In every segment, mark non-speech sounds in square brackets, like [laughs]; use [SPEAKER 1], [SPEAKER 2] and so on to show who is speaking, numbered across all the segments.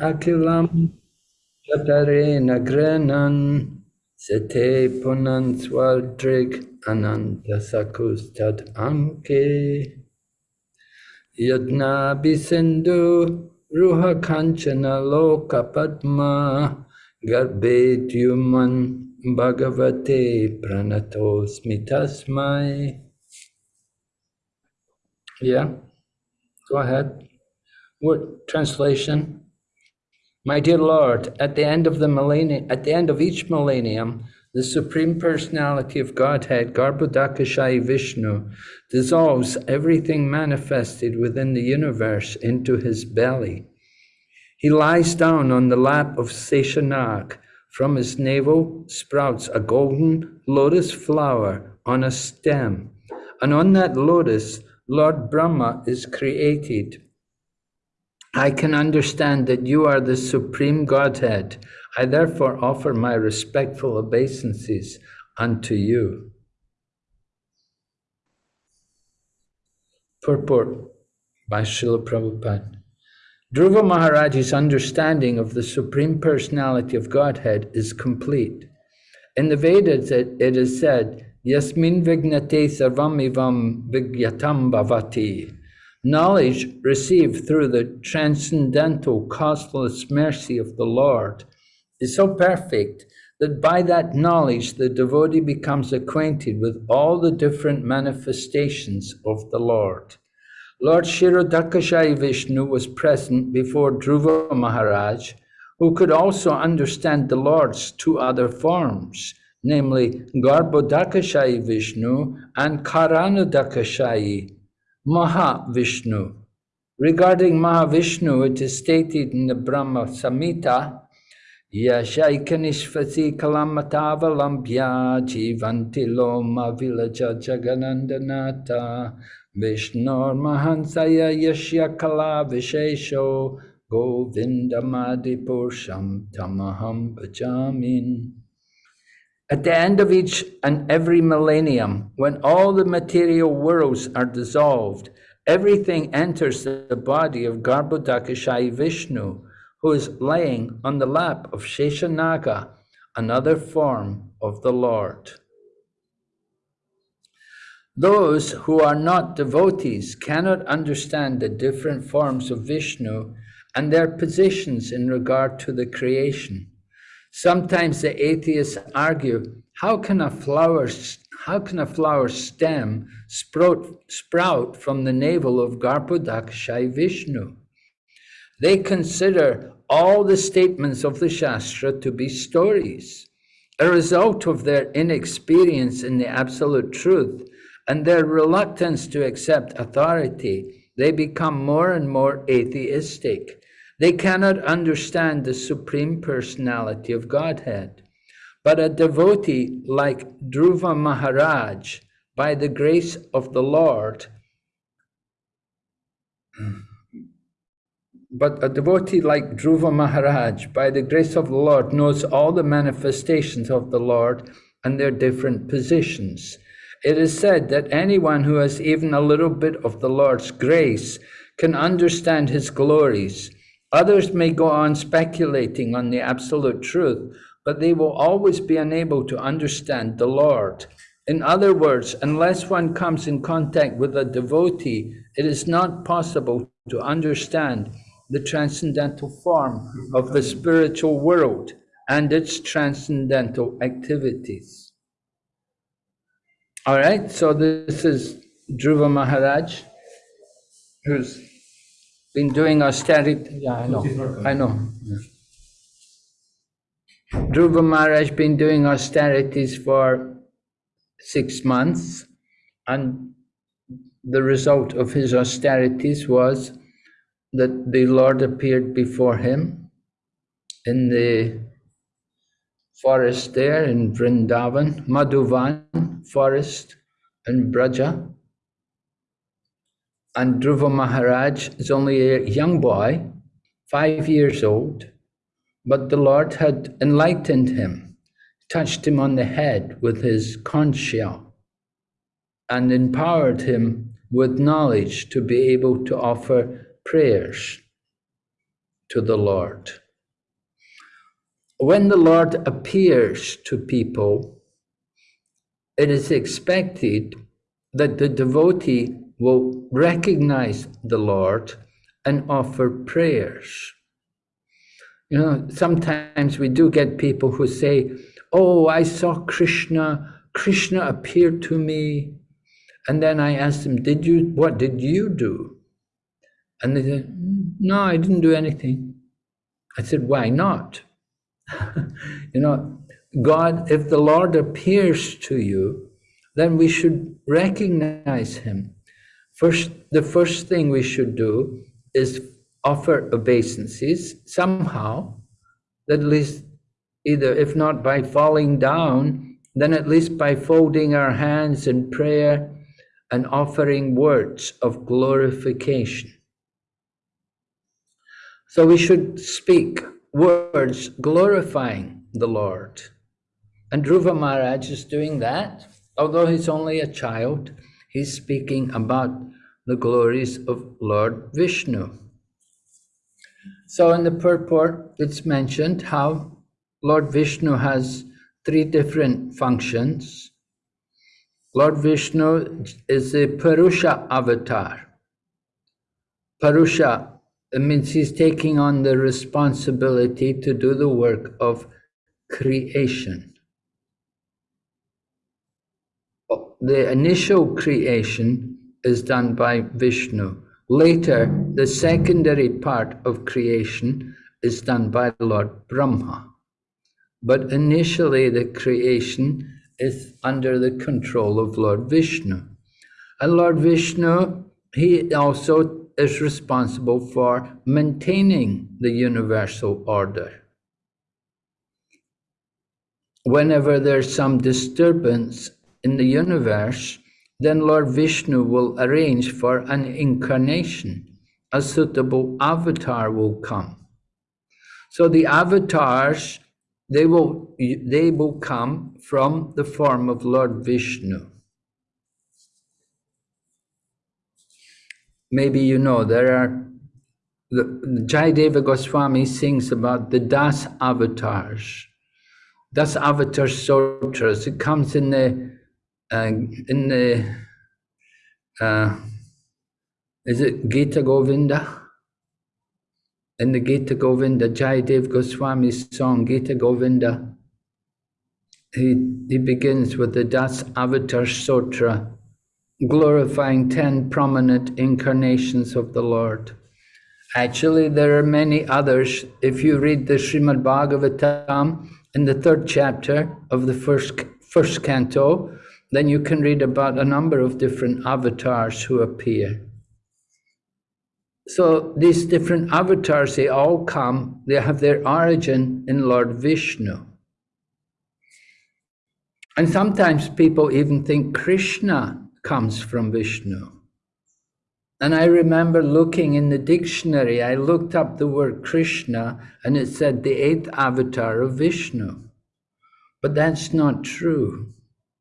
[SPEAKER 1] akilam chatarena grenan sete punan swaldrig anantasakus tad anke yadna bisindu ruha kanchana loka padma garbedyuman bhagavate pranatos mitasmai yeah go ahead. What translation my dear Lord, at the end of the millennium, at the end of each millennium, the Supreme Personality of Godhead, Garbhodakashayi Vishnu, dissolves everything manifested within the universe into his belly. He lies down on the lap of Seshanag. From his navel sprouts a golden lotus flower on a stem, and on that lotus, Lord Brahma is created. I can understand that you are the Supreme Godhead. I therefore offer my respectful obeisances unto you. Purport by Srila Prabhupada. Dhruva Maharaj's understanding of the Supreme Personality of Godhead is complete. In the Vedas, it, it is said, Yasmin vignate sarvamivam vigyatam bhavati. Knowledge received through the transcendental, costless mercy of the Lord is so perfect that by that knowledge the devotee becomes acquainted with all the different manifestations of the Lord. Lord Kshirodakashayi Vishnu was present before Dhruva Maharaj, who could also understand the Lord's two other forms, namely Garbhodakashayi Vishnu and Karanodakashayi Mahavishnu. Regarding Mahavishnu, it is stated in the Brahma Samhita, Yashaikanishvati kalamatavalamphya jivanti loma vilaja jaganandanata Vishnor mahansaya yashya kala vishesho govindamadipurusham tamaham bhajamin. At the end of each and every millennium, when all the material worlds are dissolved, everything enters the body of Garbhodakashayi Vishnu, who is laying on the lap of Sheshanaga, another form of the Lord. Those who are not devotees cannot understand the different forms of Vishnu and their positions in regard to the creation. Sometimes the atheists argue, how can a flower, how can a flower stem sprout, sprout from the navel of Garbhodakashayi Vishnu? They consider all the statements of the Shastra to be stories, a result of their inexperience in the absolute truth and their reluctance to accept authority, they become more and more atheistic they cannot understand the Supreme Personality of Godhead. But a devotee like Dhruva Maharaj, by the grace of the Lord, but a devotee like Dhruva Maharaj, by the grace of the Lord, knows all the manifestations of the Lord and their different positions. It is said that anyone who has even a little bit of the Lord's grace can understand his glories Others may go on speculating on the absolute truth, but they will always be unable to understand the Lord. In other words, unless one comes in contact with a devotee, it is not possible to understand the transcendental form of the spiritual world and its transcendental activities. All right, so this is Dhruva Maharaj, who's been doing austerity. Yeah, I know. I know. Yeah. Dhruva Maharaj been doing austerities for six months, and the result of his austerities was that the Lord appeared before him in the forest there in Vrindavan, Madhuvan forest in Braja. And Dhruva Maharaj is only a young boy, five years old, but the Lord had enlightened him, touched him on the head with his conch shell, and empowered him with knowledge to be able to offer prayers. to the Lord. When the Lord appears to people, it is expected that the devotee will recognize the Lord and offer prayers. You know, sometimes we do get people who say, Oh, I saw Krishna, Krishna appeared to me. And then I asked them, Did you, what did you do? And they said, No, I didn't do anything. I said, Why not? [laughs] you know, God, if the Lord appears to you, then we should recognize him. First, the first thing we should do is offer obeisances somehow, at least either, if not by falling down, then at least by folding our hands in prayer and offering words of glorification. So we should speak words glorifying the Lord. And Dhruva Maharaj is doing that. Although he's only a child, he's speaking about the glories of Lord Vishnu. So in the purport, it's mentioned how Lord Vishnu has three different functions. Lord Vishnu is a Purusha avatar. Purusha it means he's taking on the responsibility to do the work of creation. The initial creation is done by Vishnu. Later, the secondary part of creation is done by Lord Brahma. But initially, the creation is under the control of Lord Vishnu. And Lord Vishnu, he also is responsible for maintaining the universal order. Whenever there's some disturbance in the universe, then Lord Vishnu will arrange for an incarnation. A suitable avatar will come. So the avatars, they will, they will come from the form of Lord Vishnu. maybe you know, there are, the, Jayadeva Goswami sings about the Das avatars. Das avatar sutras, it comes in the, in the, is it Gita Govinda? In the Gita Govinda, Jayadev Goswami's song, Gita Govinda, he, he begins with the Das Avatar Sutra, glorifying 10 prominent incarnations of the Lord. Actually, there are many others. If you read the Srimad Bhagavatam in the third chapter of the first, first canto, then you can read about a number of different avatars who appear. So these different avatars, they all come, they have their origin in Lord Vishnu. And sometimes people even think Krishna comes from Vishnu. And I remember looking in the dictionary, I looked up the word Krishna and it said the eighth avatar of Vishnu. But that's not true.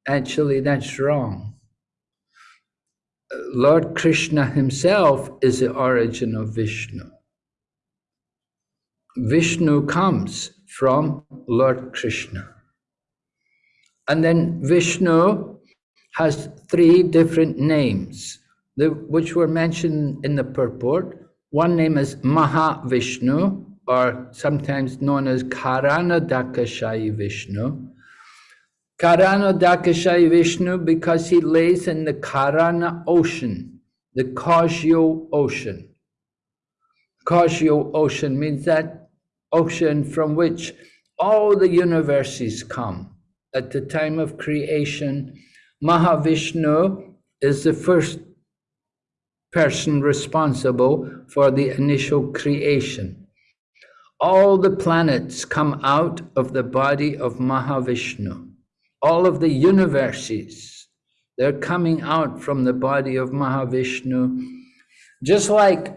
[SPEAKER 1] Actually, that's wrong. Lord Krishna himself is the origin of Vishnu. Vishnu comes from Lord Krishna. And then Vishnu has three different names, which were mentioned in the purport. One name is Mahavishnu, or sometimes known as Karanodakashayi Vishnu. Karanodakashayi Vishnu because he lays in the Karana ocean, the causal ocean. Causal ocean means that ocean from which all the universes come. At the time of creation, Mahavishnu is the first person responsible for the initial creation. All the planets come out of the body of Mahavishnu. All of the universes, they're coming out from the body of Mahavishnu. Just like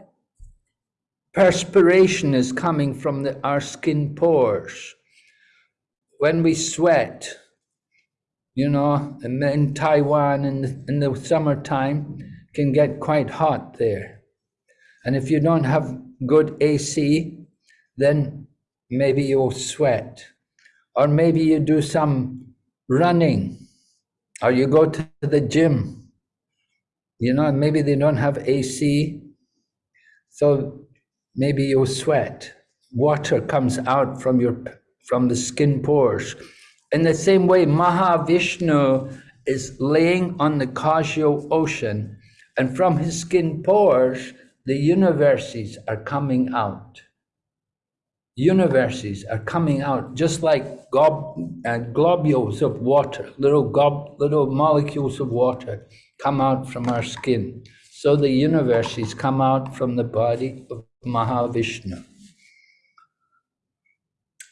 [SPEAKER 1] perspiration is coming from the, our skin pores. When we sweat, you know, in Taiwan in the, in the summertime can get quite hot there. And if you don't have good AC, then maybe you'll sweat. Or maybe you do some running, or you go to the gym. You know, maybe they don't have AC, so maybe you'll sweat. Water comes out from your from the skin pores. In the same way, Mahavishnu is laying on the causal ocean, and from his skin pores, the universes are coming out universes are coming out just like gob, uh, globules of water, little, gob, little molecules of water come out from our skin. So the universes come out from the body of Mahavishnu.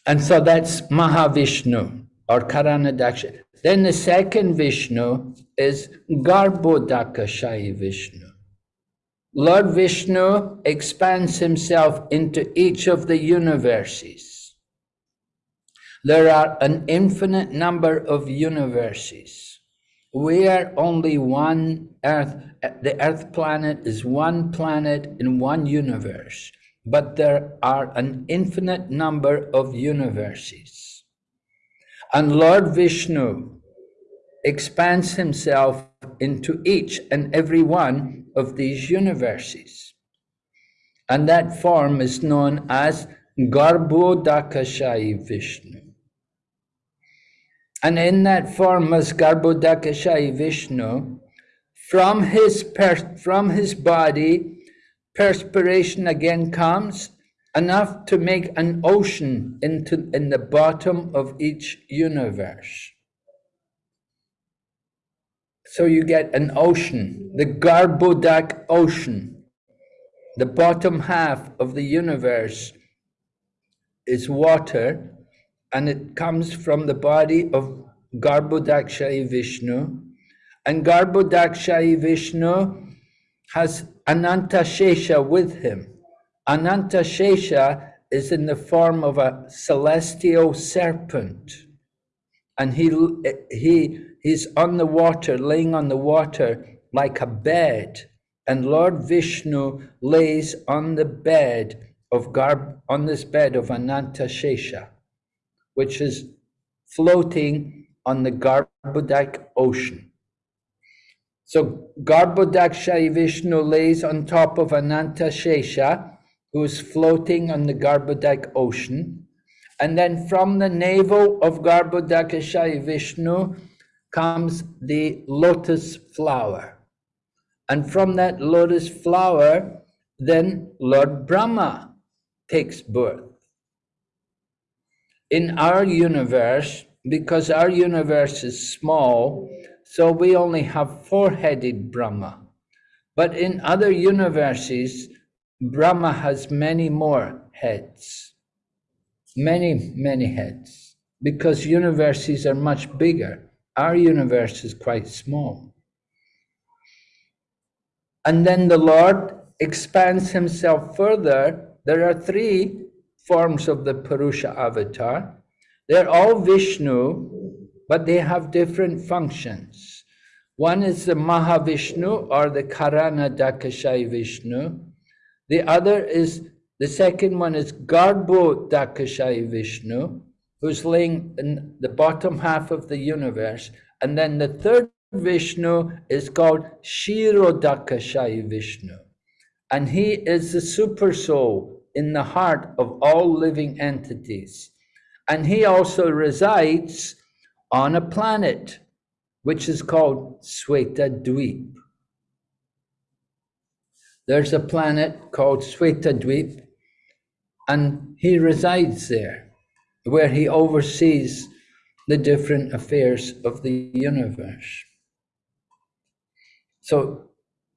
[SPEAKER 1] And so that's Mahavishnu or Karanadaksha. Then the second Vishnu is Garbhodakashayi Vishnu. Lord Vishnu expands himself into each of the universes. There are an infinite number of universes. We are only one Earth. The Earth planet is one planet in one universe, but there are an infinite number of universes. And Lord Vishnu expands himself into each and every one of these universes. And that form is known as Garbhodakashayi Vishnu. And in that form as Garbhodakashayi Vishnu, from his, from his body, perspiration again comes, enough to make an ocean into, in the bottom of each universe. So you get an ocean, the Garbhodak ocean. The bottom half of the universe is water, and it comes from the body of Garbhodakashayi Vishnu. And Garbhodakashayi Vishnu has Ananta Shesha with him. Ananta Shesha is in the form of a celestial serpent. And he, eh, he He's on the water, laying on the water like a bed. And Lord Vishnu lays on the bed of Garb, on this bed of Ananta Shesha, which is floating on the Garbhodak ocean. So Garbhodakashayi Vishnu lays on top of Ananta Shesha, who is floating on the Garbhodak ocean. And then from the navel of Garbhodakashayi Vishnu, comes the lotus flower. And from that lotus flower, then Lord Brahma takes birth. In our universe, because our universe is small, so we only have four-headed Brahma. But in other universes, Brahma has many more heads. Many, many heads. Because universes are much bigger. Our universe is quite small. And then the Lord expands himself further. There are three forms of the Purusha avatar. They're all Vishnu, but they have different functions. One is the Mahavishnu or the Karanodakashayi Vishnu. The other is, the second one is Garbhodakashayi Vishnu who's laying in the bottom half of the universe. And then the third Vishnu is called Shiro Kshirodakashayi Vishnu. And he is the super soul in the heart of all living entities. And he also resides on a planet which is called Sweta Dweep. There's a planet called Sweta Dweep, and he resides there where he oversees the different affairs of the universe. So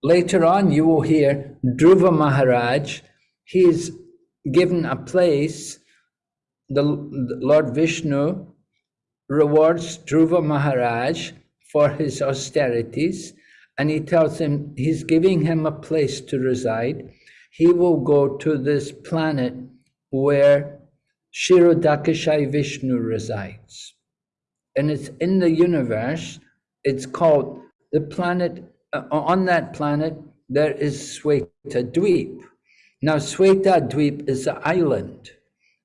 [SPEAKER 1] later on, you will hear Dhruva Maharaj, he is given a place, the, the Lord Vishnu rewards Dhruva Maharaj for his austerities, and he tells him he's giving him a place to reside. He will go to this planet where Kshirodakashayi Vishnu resides. And it's in the universe, it's called the planet, uh, on that planet, there is Sweta Dweep. Now, Sweta Dweep is an island.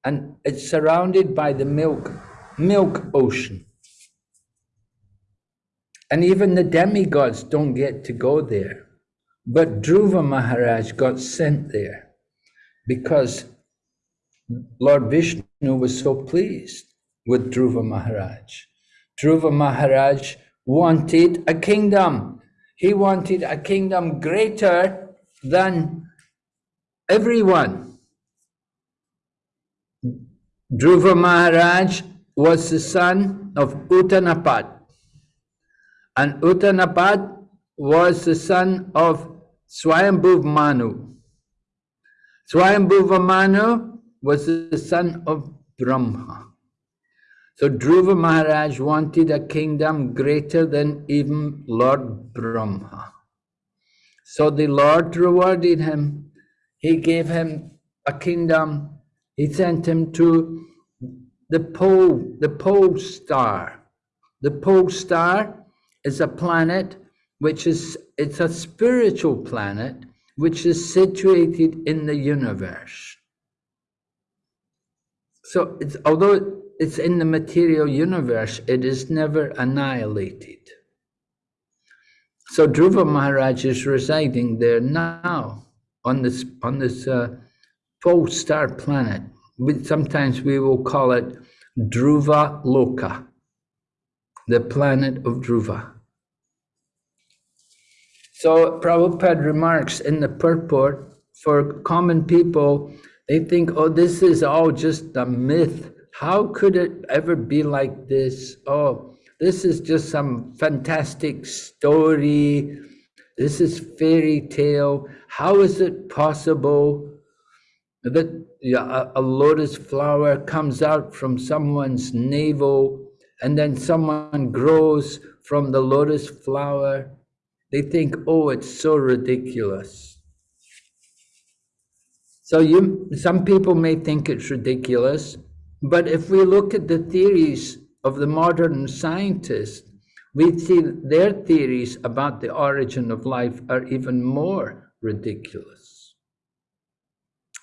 [SPEAKER 1] and it's surrounded by the milk, milk ocean. And even the demigods don't get to go there. But Dhruva Maharaj got sent there because Lord Vishnu was so pleased with Dhruva Maharaj. Dhruva Maharaj wanted a kingdom. He wanted a kingdom greater than everyone. Dhruva Maharaj was the son of Uttanapad. And Uttanapad was the son of Swayambhuv Manu. Swayambhuva Manu was the son of Brahma. So Dhruva Maharaj wanted a kingdom greater than even Lord Brahma. So the Lord rewarded him. He gave him a kingdom. He sent him to the pole, the pole star. The pole star is a planet which is, it's a spiritual planet which is situated in the universe. So it's, although it's in the material universe, it is never annihilated. So Dhruva Maharaj is residing there now on this on this uh, star planet. We, sometimes we will call it Dhruva Loka, the planet of Dhruva. So Prabhupada remarks in the purport, for common people, they think, oh, this is all just a myth. How could it ever be like this? Oh, this is just some fantastic story. This is fairy tale. How is it possible that a lotus flower comes out from someone's navel and then someone grows from the lotus flower? They think, oh, it's so ridiculous. So you, some people may think it's ridiculous, but if we look at the theories of the modern scientists, we see their theories about the origin of life are even more ridiculous.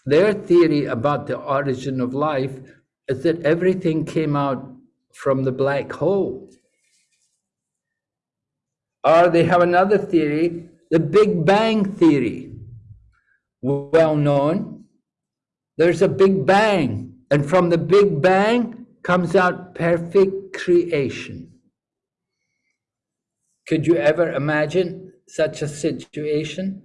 [SPEAKER 1] Their theory about the origin of life is that everything came out from the black hole. Or they have another theory, the Big Bang theory. Well known. There's a Big Bang, and from the Big Bang comes out perfect creation. Could you ever imagine such a situation?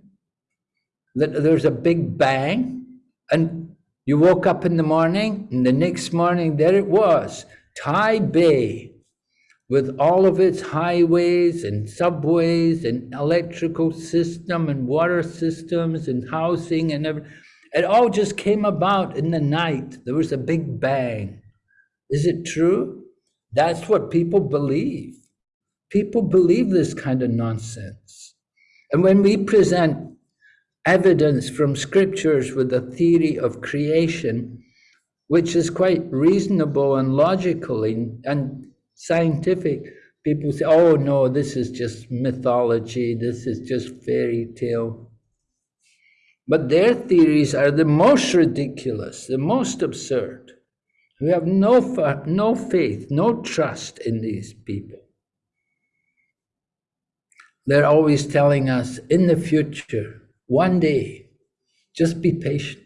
[SPEAKER 1] That there's a Big Bang, and you woke up in the morning, and the next morning there it was, Taipei, with all of its highways and subways and electrical system and water systems and housing and everything. It all just came about in the night. There was a big bang. Is it true? That's what people believe. People believe this kind of nonsense. And when we present evidence from scriptures with a theory of creation, which is quite reasonable and logical and, and scientific people say, oh no, this is just mythology, this is just fairy tale. But their theories are the most ridiculous, the most absurd. We have no, no faith, no trust in these people. They're always telling us in the future, one day, just be patient.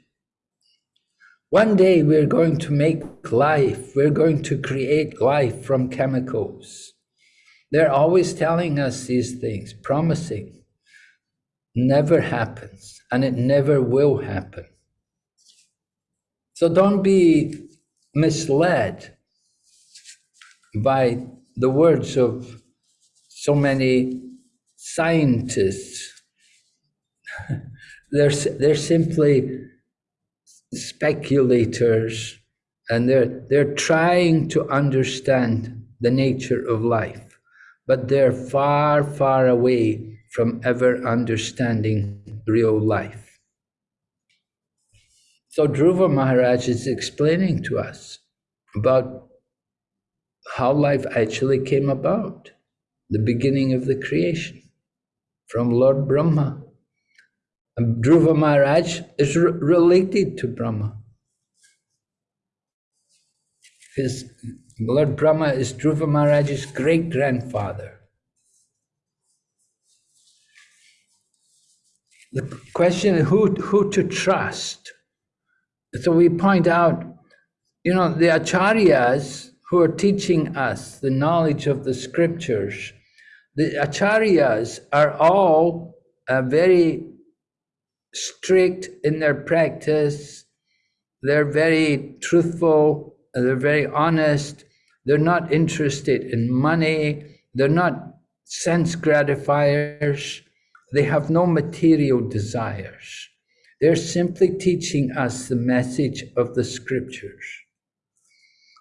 [SPEAKER 1] One day we're going to make life, we're going to create life from chemicals. They're always telling us these things, promising. Never happens, and it never will happen. So don't be misled by the words of so many scientists. [laughs] they're, they're simply speculators and they're, they're trying to understand the nature of life, but they're far, far away from ever understanding real life. So Dhruva Maharaj is explaining to us about how life actually came about, the beginning of the creation from Lord Brahma. And Dhruva Maharaj is related to Brahma. His Lord Brahma is Dhruva Maharaj's great grandfather. The question is who, who to trust. So we point out, you know, the acharyas who are teaching us the knowledge of the scriptures, the acharyas are all uh, very strict in their practice. They're very truthful. They're very honest. They're not interested in money. They're not sense gratifiers. They have no material desires. They're simply teaching us the message of the scriptures.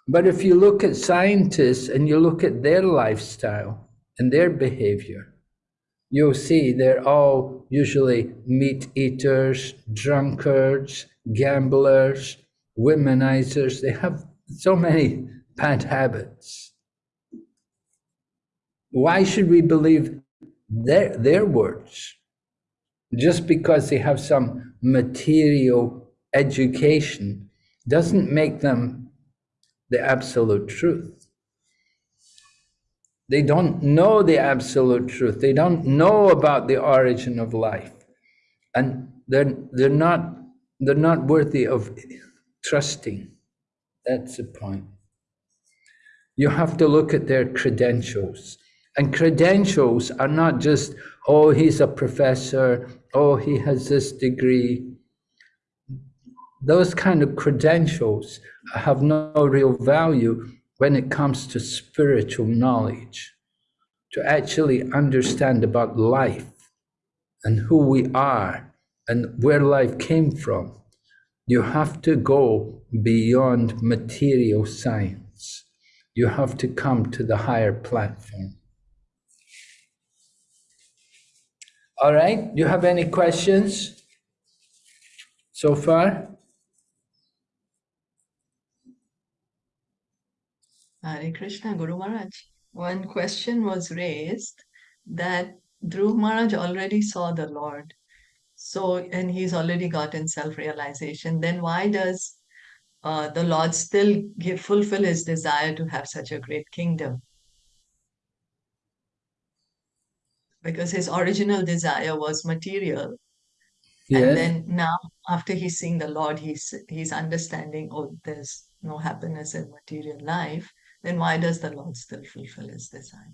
[SPEAKER 1] But if you look at scientists and you look at their lifestyle and their behavior, you'll see they're all usually meat eaters, drunkards, gamblers, womenizers. They have so many bad habits. Why should we believe their, their words? Just because they have some material education doesn't make them the absolute truth. They don't know the absolute truth. They don't know about the origin of life. And they're, they're, not, they're not worthy of trusting. That's the point. You have to look at their credentials. And credentials are not just, oh, he's a professor, oh, he has this degree. Those kind of credentials have no real value when it comes to spiritual knowledge, to actually understand about life and who we are and where life came from. You have to go beyond material science. You have to come to the higher platform. All right, do you have any questions so far?
[SPEAKER 2] Hare Krishna, Guru Maharaj. One question was raised that Dhruv Maharaj already saw the Lord. So, and he's already gotten self-realization. Then why does uh, the Lord still give, fulfill his desire to have such a great kingdom? Because his original desire was material.
[SPEAKER 1] Yes.
[SPEAKER 2] And then now, after he's seeing the Lord, he's he's understanding, oh, there's no happiness in material life then why does the Lord still fulfill his desire?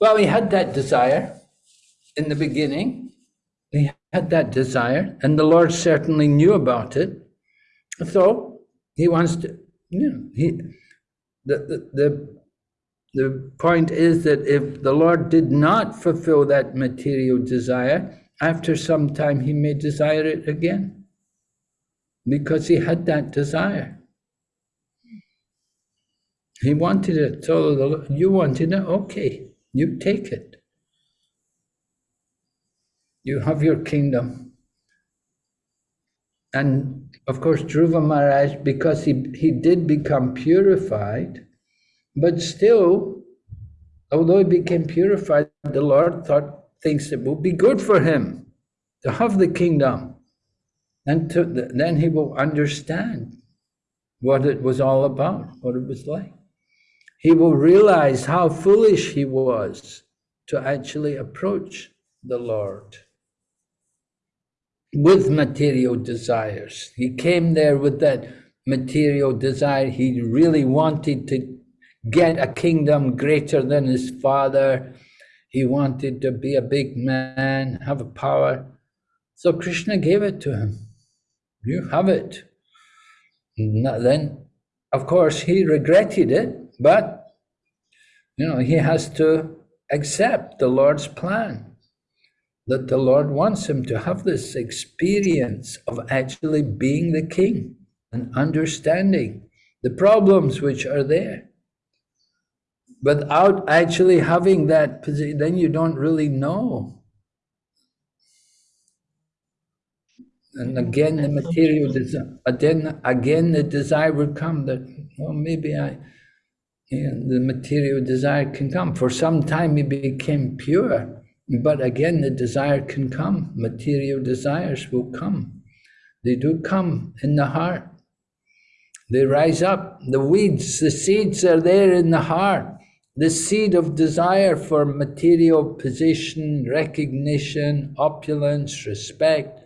[SPEAKER 1] Well, he had that desire in the beginning. He had that desire, and the Lord certainly knew about it. So he wants to, you know, he, the, the, the, the point is that if the Lord did not fulfill that material desire, after some time he may desire it again because he had that desire. He wanted it, so you wanted it, okay, you take it. You have your kingdom. And of course, Dhruva Maharaj, because he, he did become purified, but still, although he became purified, the Lord thought things that would be good for him to have the kingdom. And to, then he will understand what it was all about, what it was like he will realize how foolish he was to actually approach the Lord with material desires. He came there with that material desire. He really wanted to get a kingdom greater than his father. He wanted to be a big man, have a power. So Krishna gave it to him. You have it. Then, of course, he regretted it but, you know, he has to accept the Lord's plan, that the Lord wants him to have this experience of actually being the king and understanding the problems which are there. Without actually having that position, then you don't really know. And again, the material desire, but then again, the desire would come that, well, maybe I, and the material desire can come. For some time he became pure, but again the desire can come. Material desires will come. They do come in the heart. They rise up. The weeds, the seeds are there in the heart. The seed of desire for material position, recognition, opulence, respect,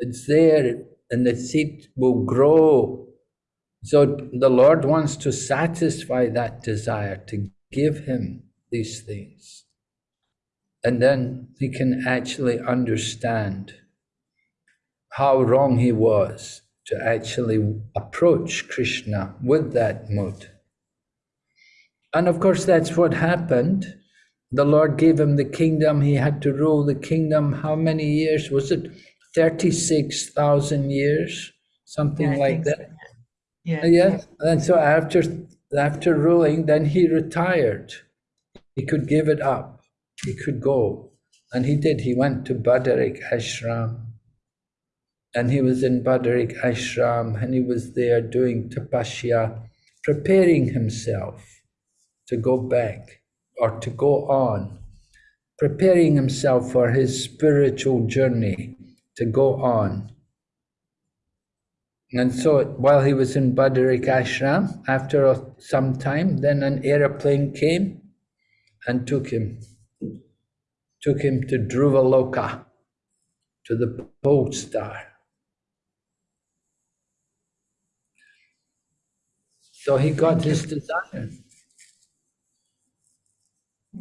[SPEAKER 1] it's there and the seed will grow. So the Lord wants to satisfy that desire, to give him these things. And then he can actually understand how wrong he was to actually approach Krishna with that mood. And of course, that's what happened. The Lord gave him the kingdom. He had to rule the kingdom. How many years? Was it 36,000 years? Something
[SPEAKER 2] Yeah,
[SPEAKER 1] like
[SPEAKER 2] think so,
[SPEAKER 1] that.
[SPEAKER 2] Yeah.
[SPEAKER 1] Yeah. And so after, after ruling, then he retired. He could give it up. He could go. And he did. He went to Badarik Ashram. And he was in Badarik Ashram and he was there doing tapasya, preparing himself to go back or to go on, preparing himself for his spiritual journey to go on. And so while he was in Badarik Ashram, after some time, then an aeroplane came and took him, took him to Loka, to the pole star. So he got his desire.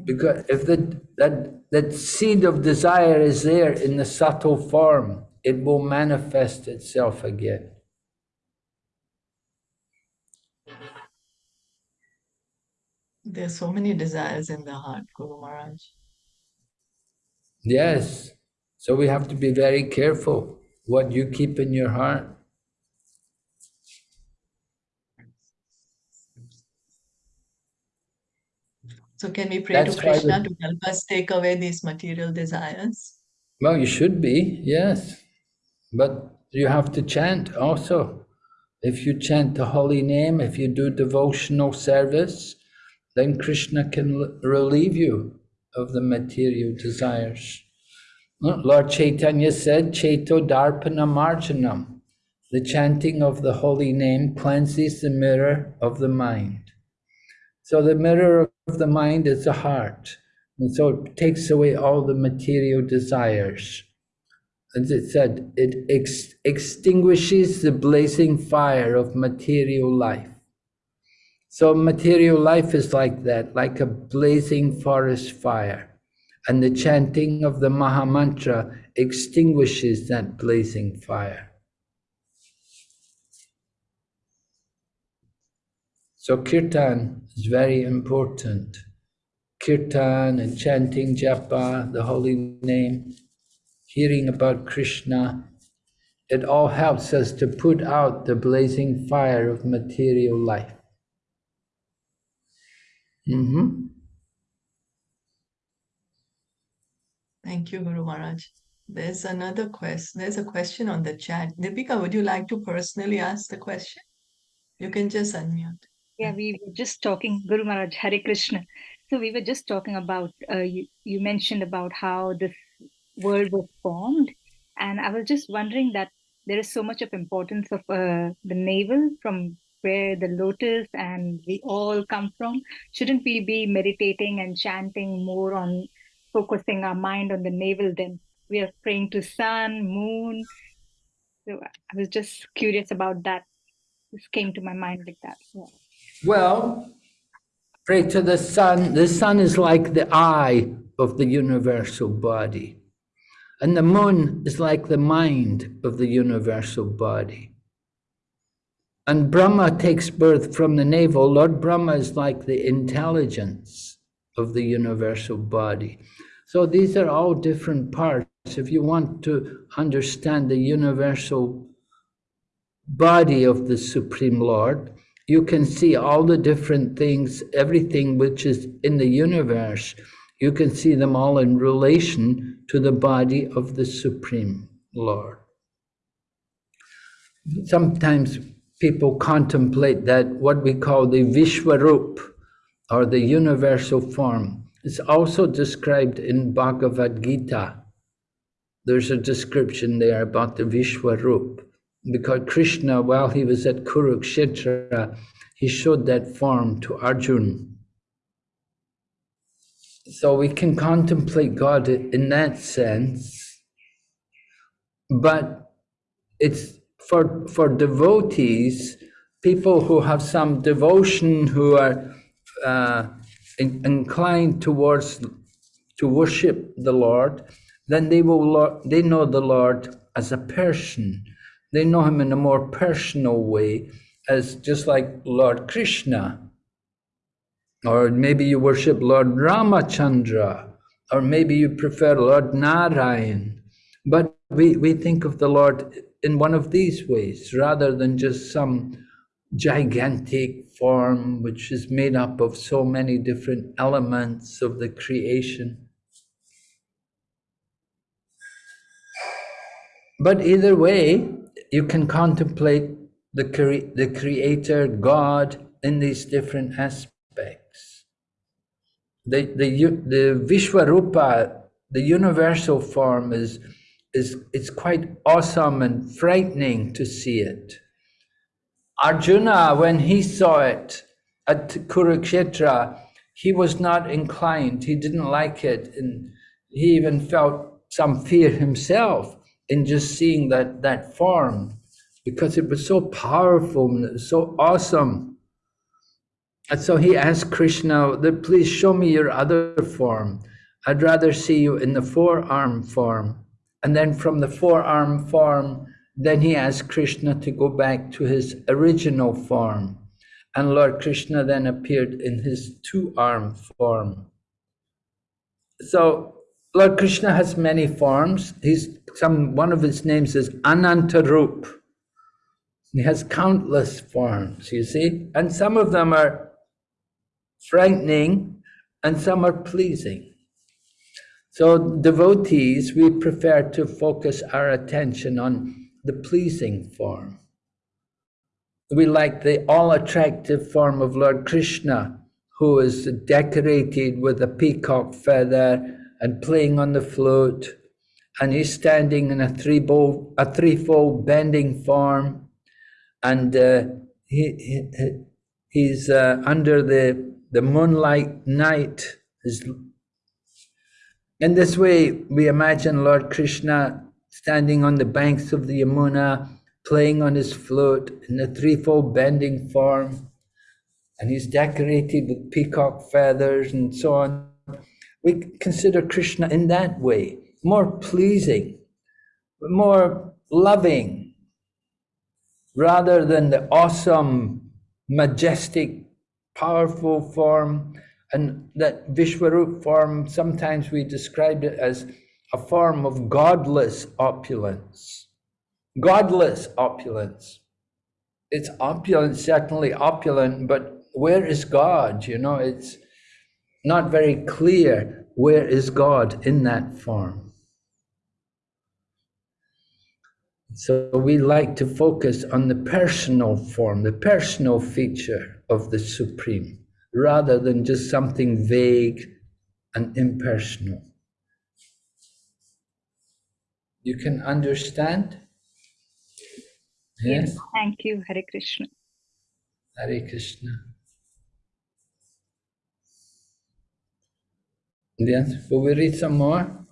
[SPEAKER 1] Because if the, that, that seed of desire is there in the subtle form, it will manifest itself again.
[SPEAKER 2] There's so many desires in the heart, Guru Maharaj.
[SPEAKER 1] Yes. So we have to be very careful what you keep in your heart.
[SPEAKER 2] So can we pray
[SPEAKER 1] That's
[SPEAKER 2] to Krishna to help us take away these material desires?
[SPEAKER 1] Well, you should be, yes. But you have to chant also. If you chant the holy name, if you do devotional service, then Krishna can relieve you of the material desires. Lord Chaitanya said, Ceto Darpana Marjanam. The chanting of the holy name cleanses the mirror of the mind. So the mirror of the mind is the heart. And so it takes away all the material desires. As it said, it ex- extinguishes the blazing fire of material life. So material life is like that, like a blazing forest fire. And the chanting of the Maha Mantra extinguishes that blazing fire. So kirtan is very important. Kirtan and chanting japa, the holy name, hearing about Krishna, it all helps us to put out the blazing fire of material life. Mhm.
[SPEAKER 2] Thank you, Guru Maharaj. There's another question. There's a question on the chat. Deepika, would you like to personally ask the question? You can just unmute.
[SPEAKER 3] Yeah, we were just talking, Guru Maharaj, Hare Krishna. So we were just talking about, uh, you, you mentioned about how this world was formed. And I was just wondering that there is so much of importance of uh, the navel from where the lotus and we all come from. Shouldn't we be meditating and chanting more on focusing our mind on the navel then? We are praying to sun, moon. So I was just curious about that. This came to my mind like that. Yeah.
[SPEAKER 1] Well, pray to the sun. The sun is like the eye of the universal body. And the moon is like the mind of the universal body. And Brahma takes birth from the navel. Lord Brahma is like the intelligence of the universal body. So these are all different parts. If you want to understand the universal body of the Supreme Lord, you can see all the different things, everything which is in the universe, you can see them all in relation to the body of the Supreme Lord. Sometimes people contemplate that what we call the Vishwarup, or the universal form, is also described in Bhagavad Gita. There's a description there about the Vishwarup, because Krishna, while he was at Kurukshetra, he showed that form to Arjun. So we can contemplate God in that sense, but it's for, for devotees, people who have some devotion, who are uh, in, inclined towards to worship the Lord, then they will they know the Lord as a person. They know him in a more personal way, as just like Lord Krishna. Or maybe you worship Lord Ramachandra, or maybe you prefer Lord Narayan. But we, we think of the Lord in one of these ways, rather than just some gigantic form which is made up of so many different elements of the creation. But either way, you can contemplate the, cre the Creator, God, in these different aspects. The, the, the Vishwarupa, the universal form, is, is it's quite awesome and frightening to see it. Arjuna, when he saw it at Kurukshetra, he was not inclined, he didn't like it, and he even felt some fear himself in just seeing that, that form because it was so powerful and so awesome. And so he asked Krishna, please show me your other form. I'd rather see you in the four-arm form. And then from the four-arm form, then he asked Krishna to go back to his original form. And Lord Krishna then appeared in his two-arm form. So Lord Krishna has many forms. He's some one of his names is Anantarup. He has countless forms, you see, and some of them are frightening and some are pleasing. So devotees, we prefer to focus our attention on the pleasing form. We like the all-attractive form of Lord Krishna, who is decorated with a peacock feather and playing on the flute, and he's standing in a threefold, a threefold bending form, and uh, he, he, he's uh, under the, the moonlight night. In this way, we imagine Lord Krishna standing on the banks of the Yamuna, playing on his flute in a threefold bending form, and he's decorated with peacock feathers and so on. We consider Krishna in that way, more pleasing, more loving, rather than the awesome, majestic, powerful form. And that Vishwarup form, sometimes we describe it as a form of godless opulence. Godless opulence. It's opulent, certainly opulent, but where is God? You know, it's not very clear where is God in that form. So we like to focus on the personal form, the personal feature of the Supreme, rather than just something vague and impersonal. You can understand?
[SPEAKER 3] Yes. yes. Thank you, Hare Krishna.
[SPEAKER 1] Hare Krishna. Yes, will we read some more?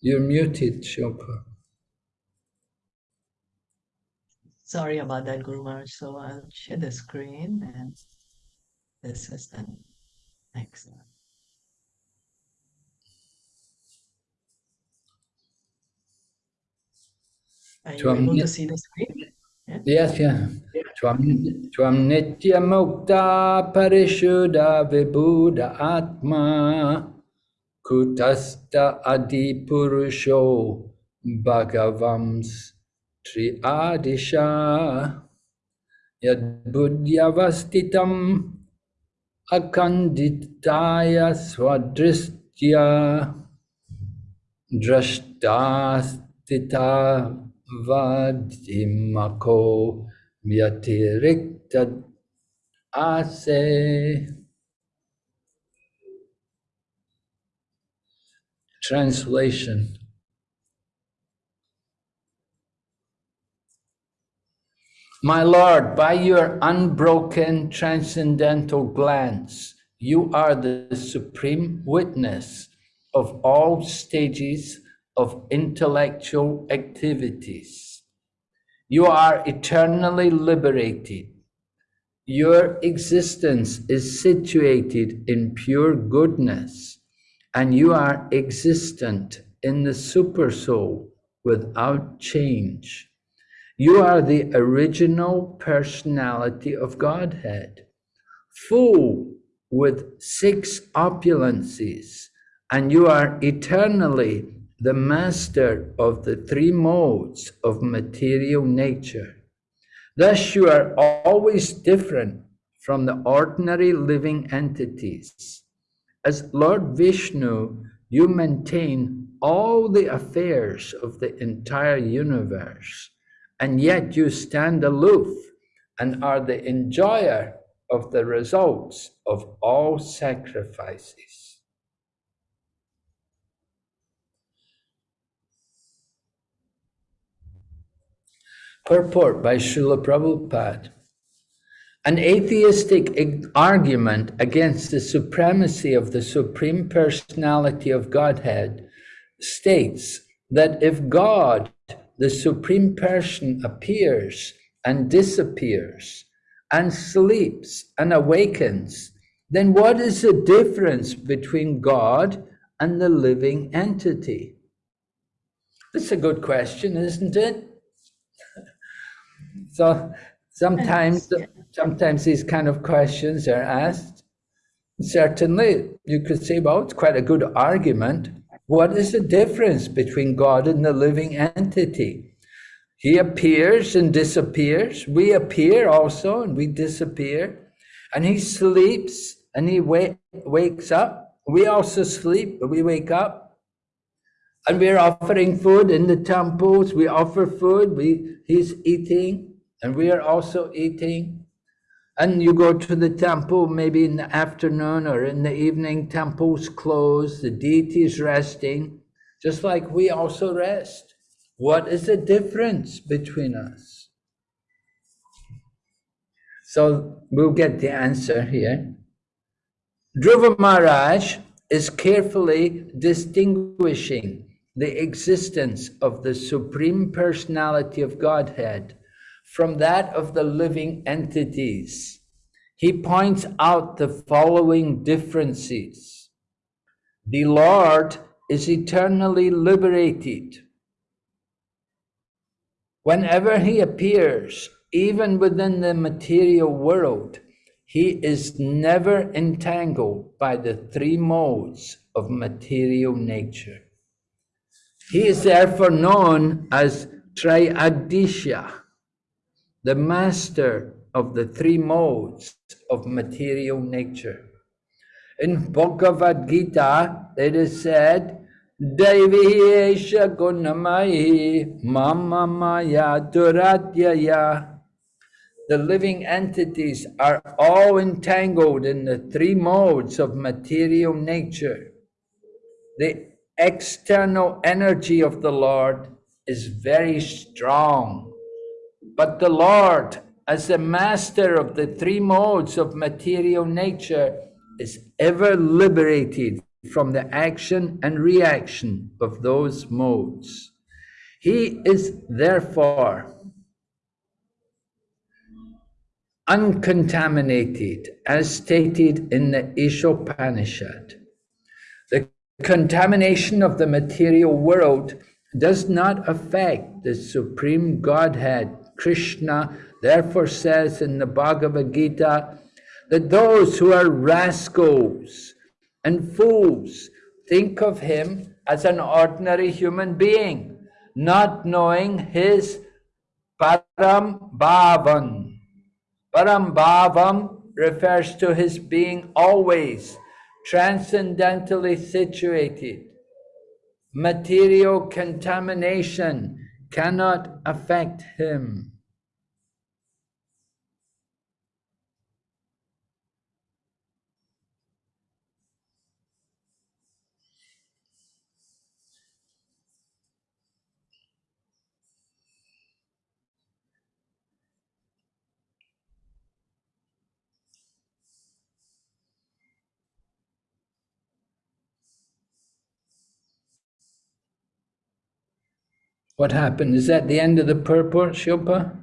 [SPEAKER 1] You're muted, Shilpa.
[SPEAKER 2] Sorry about that, Guru Maharaj. So I'll share the screen and this is the next one. Are you able to see the screen? Yeah?
[SPEAKER 1] Yes, yeah. Tvam, tvam nitya mukta parishuddha atma kutasta adi purusho bhagavams tri adisha yad buddhyavastitam akanditaya swadristya drashtastita vadimako vyatirikta ase. translation. My Lord, by your unbroken transcendental glance, you are the supreme witness of all stages of intellectual activities. You are eternally liberated. Your existence is situated in pure goodness and you are existent in the Supersoul without change. You are the original personality of Godhead, full with six opulences, and you are eternally the master of the three modes of material nature. Thus, you are always different from the ordinary living entities. As Lord Vishnu, you maintain all the affairs of the entire universe and yet you stand aloof and are the enjoyer of the results of all sacrifices. Purport by Srila Prabhupada. An atheistic argument against the supremacy of the Supreme Personality of Godhead states that if God the Supreme Person appears and disappears and sleeps and awakens, then what is the difference between God and the living entity? That's a good question, isn't it? [laughs] so sometimes, sometimes these kind of questions are asked. Certainly, you could say, well, it's quite a good argument what is the difference between God and the living entity? He appears and disappears. We appear also and we disappear. And he sleeps and he wa- wakes up. We also sleep, we wake up. And we're offering food in the temples. We offer food. We, he's eating and we are also eating and you go to the temple maybe in the afternoon or in the evening, temples closed, the deity is resting, just like we also rest. What is the difference between us? So we'll get the answer here. Dhruva Maharaj is carefully distinguishing the existence of the Supreme Personality of Godhead from that of the living entities. He points out the following differences. The Lord is eternally liberated. Whenever he appears, even within the material world, he is never entangled by the three modes of material nature. He is therefore known as Triadisha, the master of the three modes of material nature. In Bhagavad Gita, it is said, Devi Esha Gunamai Mama Maya Duratyaya. The living entities are all entangled in the three modes of material nature. The external energy of the Lord is very strong but the Lord, as the master of the three modes of material nature, is ever liberated from the action and reaction of those modes. He is therefore uncontaminated, as stated in the Ishopanishad. The contamination of the material world does not affect the Supreme Godhead Krishna therefore says in the Bhagavad Gita that those who are rascals and fools think of him as an ordinary human being, not knowing his Param Bhavam. Param Bhavam refers to his being always transcendentally situated. Material contamination cannot affect him. What happened? Is that the end of the purport, Shilpa?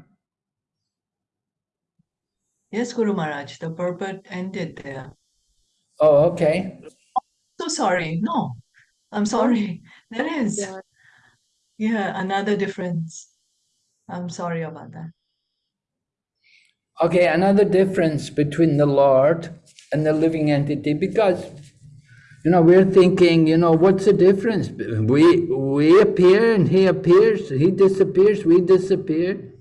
[SPEAKER 2] Yes, Guru Maharaj, the purport ended there.
[SPEAKER 1] Oh, okay.
[SPEAKER 2] So sorry. No, I'm sorry. [laughs] There is.
[SPEAKER 3] Yeah.
[SPEAKER 2] Yeah, another difference. I'm sorry about that.
[SPEAKER 1] Okay, another difference between the Lord and the living entity, because you know we're thinking, you know, what's the difference? We we appear and he appears, he disappears, we disappear.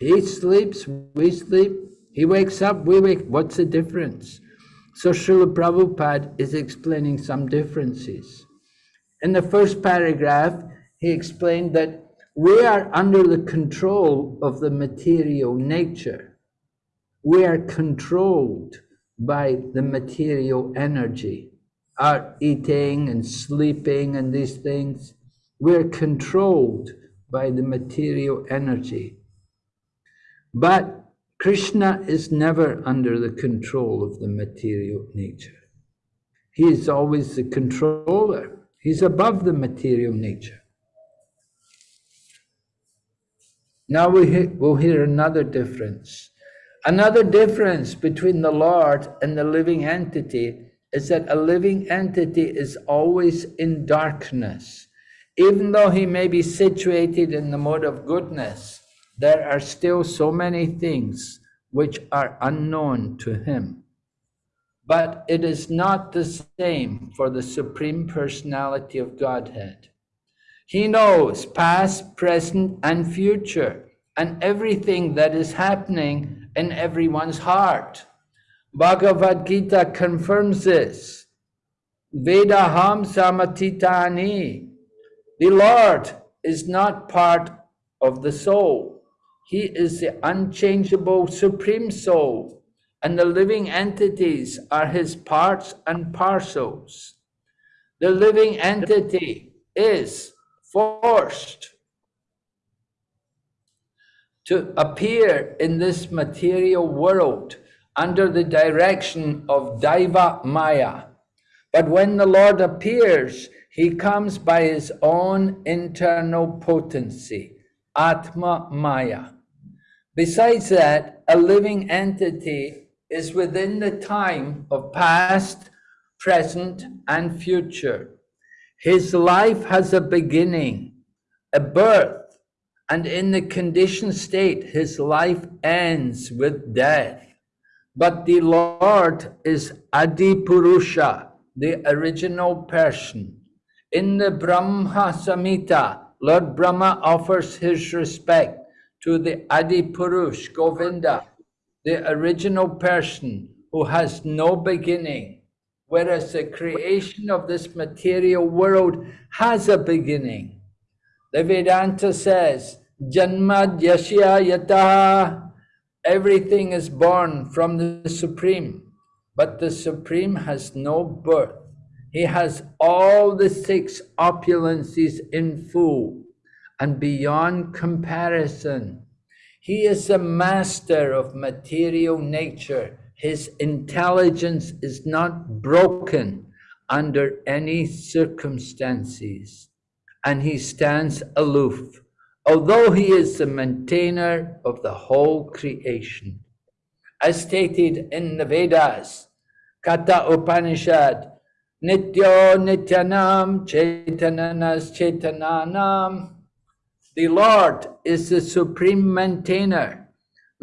[SPEAKER 1] He sleeps, we sleep. He wakes up, we wake. What's the difference? So Srila Prabhupada is explaining some differences. In the first paragraph, he explained that we are under the control of the material nature. We are controlled by the material energy. Our eating and sleeping and these things, we're controlled by the material energy. But Krishna is never under the control of the material nature. He is always the controller. He's above the material nature. Now we hear, we'll hear another difference. Another difference between the Lord and the living entity is that a living entity is always in darkness. Even though he may be situated in the mode of goodness, there are still so many things which are unknown to him. But it is not the same for the Supreme Personality of Godhead. He knows past, present, and future, and everything that is happening in everyone's heart. Bhagavad Gita confirms this. Vedaham samatitani. The Lord is not part of the soul. He is the unchangeable Supreme Soul, and the living entities are his parts and parcels. The living entity is forced to appear in this material world under the direction of Daiva Maya. But when the Lord appears, he comes by his own internal potency, Atma Maya. Besides that, a living entity is within the time of past, present, and future. His life has a beginning, a birth, and in the conditioned state, his life ends with death. But the Lord is Adi Purusha, the original person. In the Brahma Samhita, Lord Brahma offers his respect to the Adi Purush, Govinda, the original person who has no beginning whereas the creation of this material world has a beginning. The Vedanta says, Janmady Asya Yatah, everything is born from the Supreme, but the Supreme has no birth. He has all the six opulences in full and beyond comparison. He is the master of material nature his intelligence is not broken under any circumstances, and he stands aloof, although he is the maintainer of the whole creation. As stated in the Vedas, Katha Upanishad, Nityo Nityanam Chetanas Chetananam. The Lord is the supreme maintainer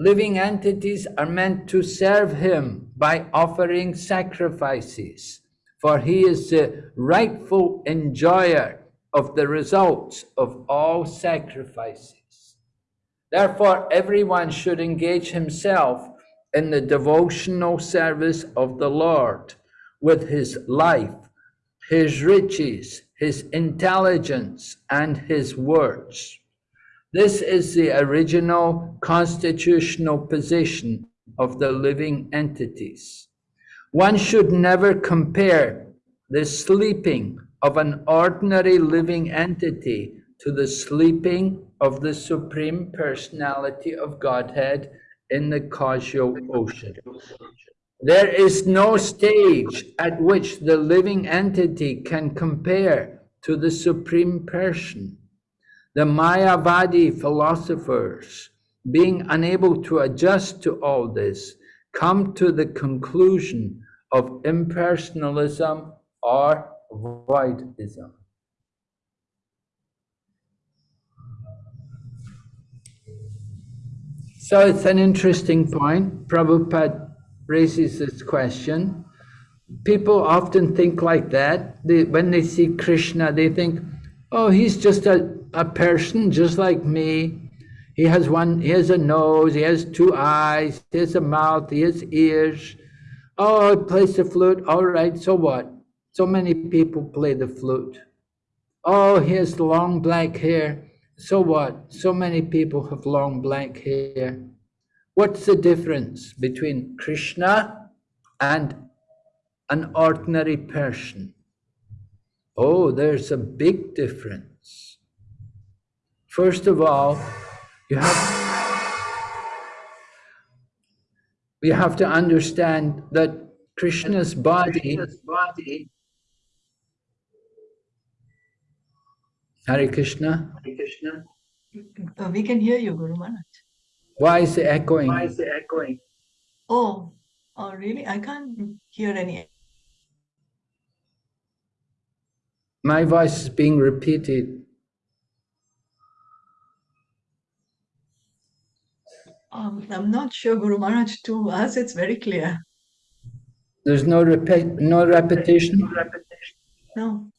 [SPEAKER 1] living entities are meant to serve him by offering sacrifices, for he is the rightful enjoyer of the results of all sacrifices. Therefore, everyone should engage himself in the devotional service of the Lord with his life, his riches, his intelligence, and his words. This is the original constitutional position of the living entities. One should never compare the sleeping of an ordinary living entity to the sleeping of the Supreme Personality of Godhead in the causal ocean. There is no stage at which the living entity can compare to the Supreme Person. The Mayavadi philosophers, being unable to adjust to all this, come to the conclusion of impersonalism or voidism. So it's an interesting point. Prabhupada raises this question. People often think like that. They, when they see Krishna, they think, oh, he's just a, a person just like me. He has one, he has a nose, he has two eyes, he has a mouth, he has ears. Oh, he plays the flute. All right, so what? So many people play the flute. Oh, he has long black hair. So what? So many people have long black hair. What's the difference between Krishna and an ordinary person? Oh, there's a big difference. First of all, you have, we have to understand that Krishna's body, Hare Krishna.
[SPEAKER 4] Hare Krishna.
[SPEAKER 2] Uh, we can hear you, Guru Maharaj.
[SPEAKER 1] Why is it echoing?
[SPEAKER 4] Why is it echoing?
[SPEAKER 2] Oh, oh, really? I can't hear any.
[SPEAKER 1] My voice is being repeated.
[SPEAKER 2] Um, I'm not sure, Guru Maharaj. To us, it's very clear.
[SPEAKER 1] There's no repeat, no repetition.
[SPEAKER 4] No Repetition.
[SPEAKER 2] No.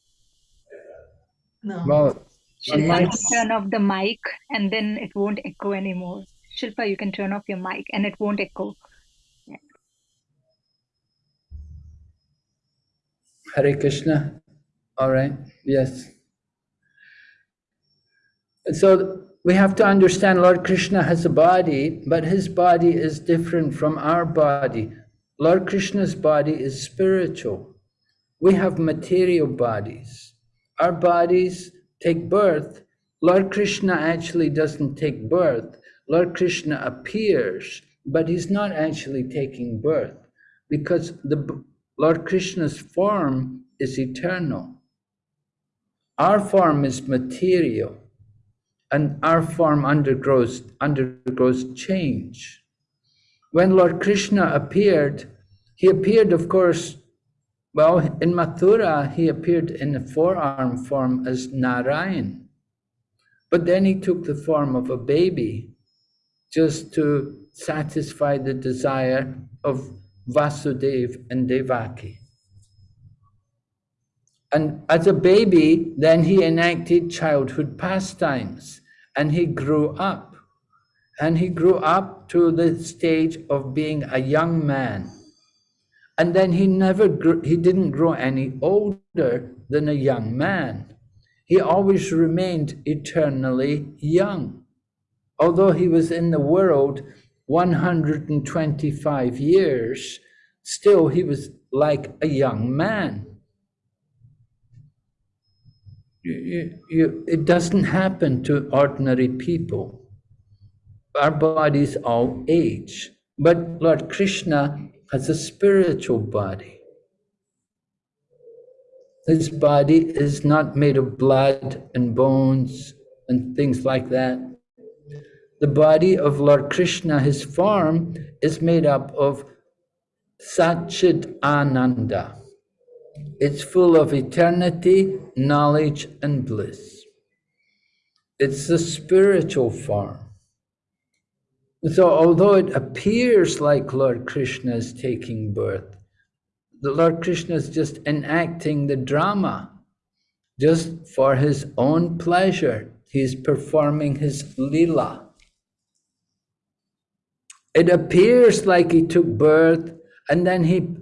[SPEAKER 2] No.
[SPEAKER 1] Well, on
[SPEAKER 3] Shilpa,
[SPEAKER 1] my,
[SPEAKER 3] you can turn off the mic and then it won't echo anymore. Shilpa, you can turn off your mic and it won't echo.
[SPEAKER 1] Hare Krishna. All right. Yes. So we have to understand Lord Krishna has a body, but his body is different from our body. Lord Krishna's body is spiritual. We have material bodies. Our bodies take birth. Lord Krishna actually doesn't take birth. Lord Krishna appears, but he's not actually taking birth because the Lord Krishna's form is eternal. Our form is material and our form undergoes, undergoes change. When Lord Krishna appeared, he appeared, of course, well, in Mathura, he appeared in a four-arm form as Narayan. But then he took the form of a baby just to satisfy the desire of Vasudev and Devaki. And as a baby, then he enacted childhood pastimes and he grew up. And he grew up to the stage of being a young man. And then he never grew, he didn't grow any older than a young man. He always remained eternally young. Although he was in the world 125 years, still he was like a young man. You, you, you, it doesn't happen to ordinary people. Our bodies all age. But Lord Krishna has a spiritual body. His body is not made of blood and bones and things like that. The body of Lord Krishna, his form, is made up of Satchid Ananda. It's full of eternity, knowledge, and bliss. It's the spiritual form. So although it appears like Lord Krishna is taking birth, the Lord Krishna is just enacting the drama, just for his own pleasure. He's performing his lila. It appears like he took birth and then he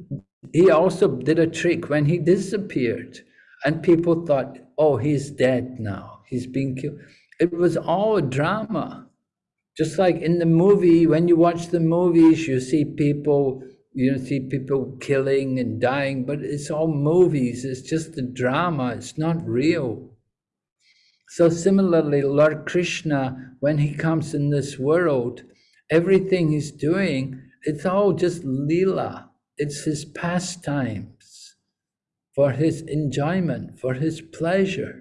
[SPEAKER 1] he also did a trick when he disappeared and people thought, oh, he's dead now. He's being killed. It was all a drama. Just like in the movie, when you watch the movies, you see people, you see people killing and dying, but it's all movies. It's just a drama. It's not real. So similarly, Lord Krishna, when he comes in this world, everything he's doing, it's all just lila. It's his pastimes for his enjoyment, for his pleasure.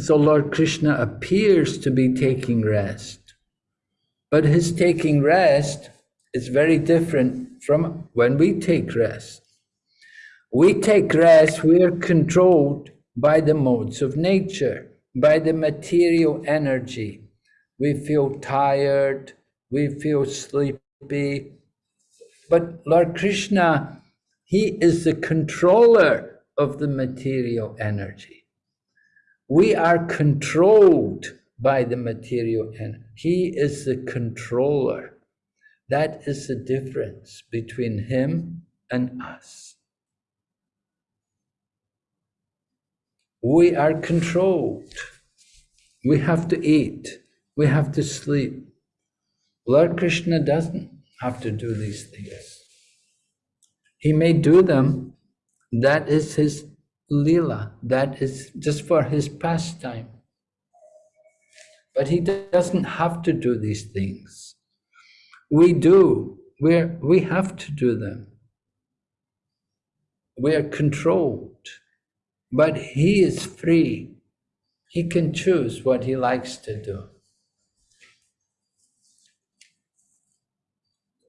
[SPEAKER 1] So Lord Krishna appears to be taking rest, but his taking rest is very different from when we take rest. We take rest, we are controlled by the modes of nature, by the material energy. We feel tired, we feel sleepy. But Lord Krishna, He is the controller of the material energy. We are controlled by the material and He is the controller. That is the difference between Him and us. We are controlled. We have to eat. We have to sleep. Lord Krishna doesn't have to do these things. He may do them. That is his lila. That is just for his pastime. But he doesn't have to do these things. We do. We're, we have to do them. We are controlled. But he is free. He can choose what he likes to do.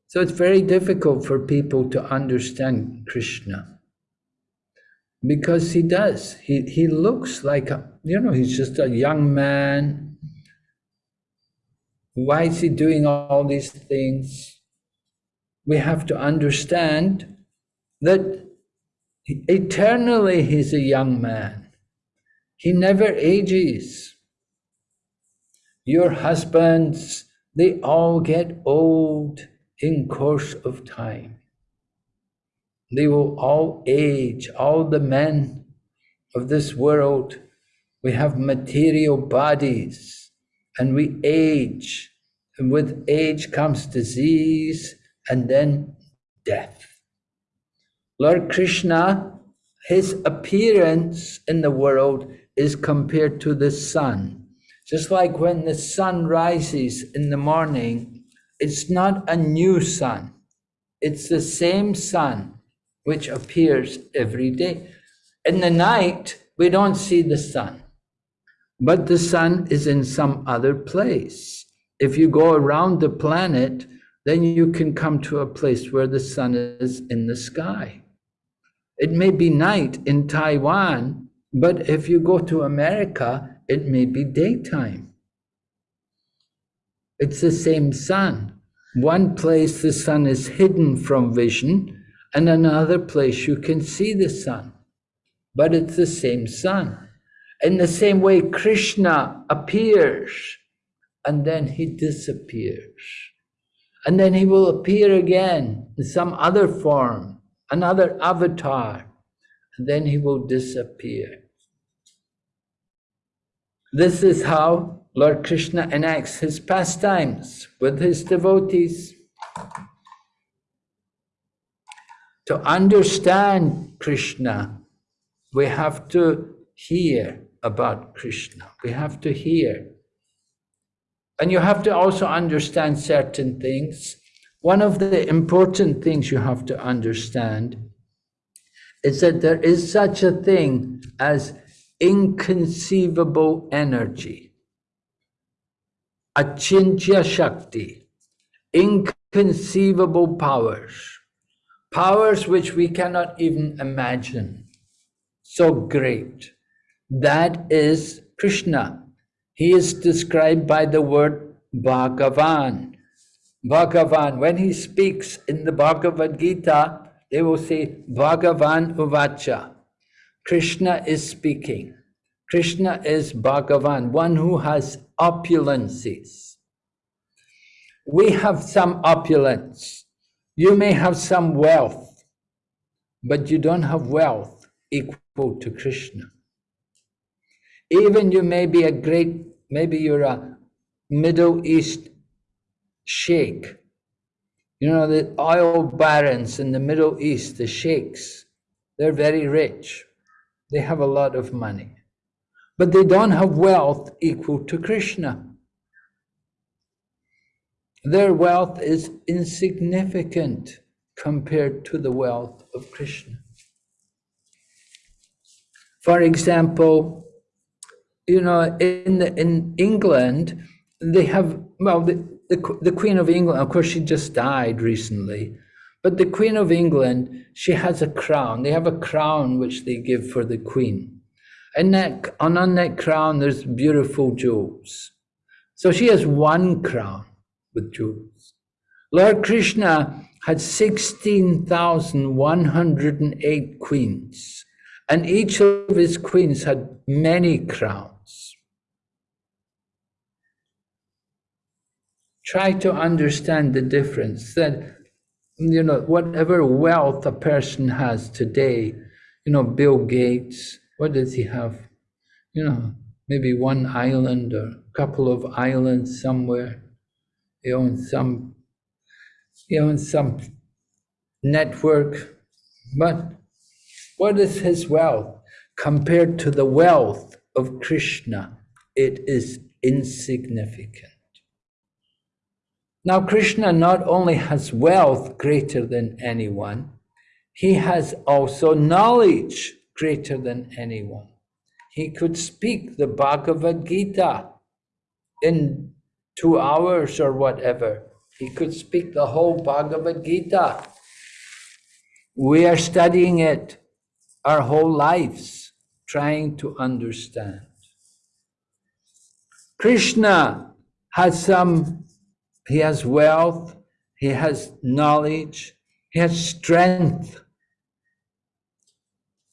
[SPEAKER 1] So it's very difficult for people to understand Krishna. Because he does. He, he looks like, a, you know, he's just a young man. Why is he doing all these things? We have to understand that Eternally, he's a young man. He never ages. Your husbands, they all get old in course of time. They will all age, all the men of this world. We have material bodies and we age. And with age comes disease and then death. Lord Krishna, his appearance in the world is compared to the sun. Just like when the sun rises in the morning, it's not a new sun. It's the same sun which appears every day. In the night, we don't see the sun, but the sun is in some other place. If you go around the planet, then you can come to a place where the sun is in the sky. It may be night in Taiwan, but if you go to America, it may be daytime. It's the same sun. One place the sun is hidden from vision, and another place you can see the sun. But it's the same sun. In the same way, Krishna appears and then he disappears. And then he will appear again in some other form another avatar, and then he will disappear. This is how Lord Krishna enacts his pastimes with his devotees. To understand Krishna, we have to hear about Krishna. We have to hear. And you have to also understand certain things one of the important things you have to understand is that there is such a thing as inconceivable energy, achintya shakti, inconceivable powers, powers which we cannot even imagine. So great. That is Krishna. He is described by the word Bhagavan. Bhagavan, when he speaks in the Bhagavad Gita, they will say Bhagavan Uvacha. Krishna is speaking. Krishna is Bhagavan, one who has opulences. We have some opulence. You may have some wealth, but you don't have wealth equal to Krishna. Even you may be a great, maybe you're a Middle East sheikh. You know, the oil barons in the Middle East, the sheikhs, they're very rich. They have a lot of money. But they don't have wealth equal to Krishna. Their wealth is insignificant compared to the wealth of Krishna. For example, you know, in the, in England, they have well, the, the the Queen of England. Of course, she just died recently, but the Queen of England, she has a crown. They have a crown which they give for the Queen, and that and on that crown there's beautiful jewels. So she has one crown with jewels. Lord Krishna had 16,108 queens, and each of his queens had many crowns. Try to understand the difference that, you know, whatever wealth a person has today, you know, Bill Gates, what does he have? You know, maybe one island or a couple of islands somewhere. He owns some, he owns some network. But what is his wealth compared to the wealth of Krishna? It is insignificant. Now, Krishna not only has wealth greater than anyone, he has also knowledge greater than anyone he could speak the Bhagavad Gita in two hours or whatever. He could speak the whole Bhagavad Gita. We are studying it our whole lives, trying to understand. Krishna has some, he has wealth, he has knowledge, he has strength.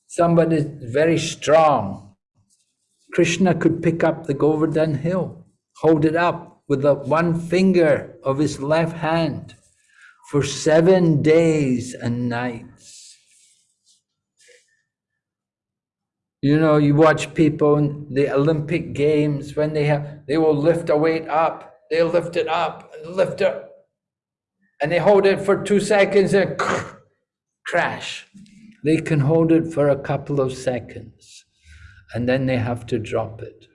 [SPEAKER 1] Somebody very strong, Krishna could pick up the Govardhan hill, hold it up with the one finger of his left hand for seven days and nights. You know, you watch people in the Olympic Games when they have, they will lift a weight up, they'll lift it up and lift it, and they hold it for two seconds and [laughs] crash. They can hold it for a couple of seconds and then they have to drop it.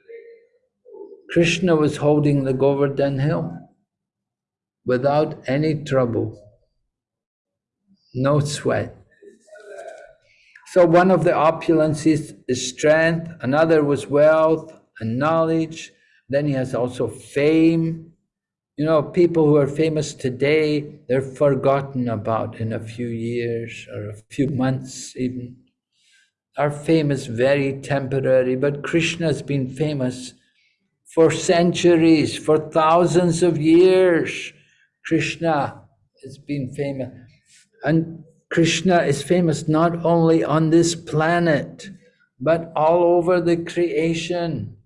[SPEAKER 1] Krishna was holding the Govardhan hill without any trouble, no sweat. So one of the opulences is strength, another was wealth and knowledge. Then he has also fame. You know, people who are famous today, they're forgotten about in a few years or a few months even. Our fame is very temporary, but Krishna has been famous for centuries, for thousands of years. Krishna has been famous. And Krishna is famous not only on this planet, but all over the creation.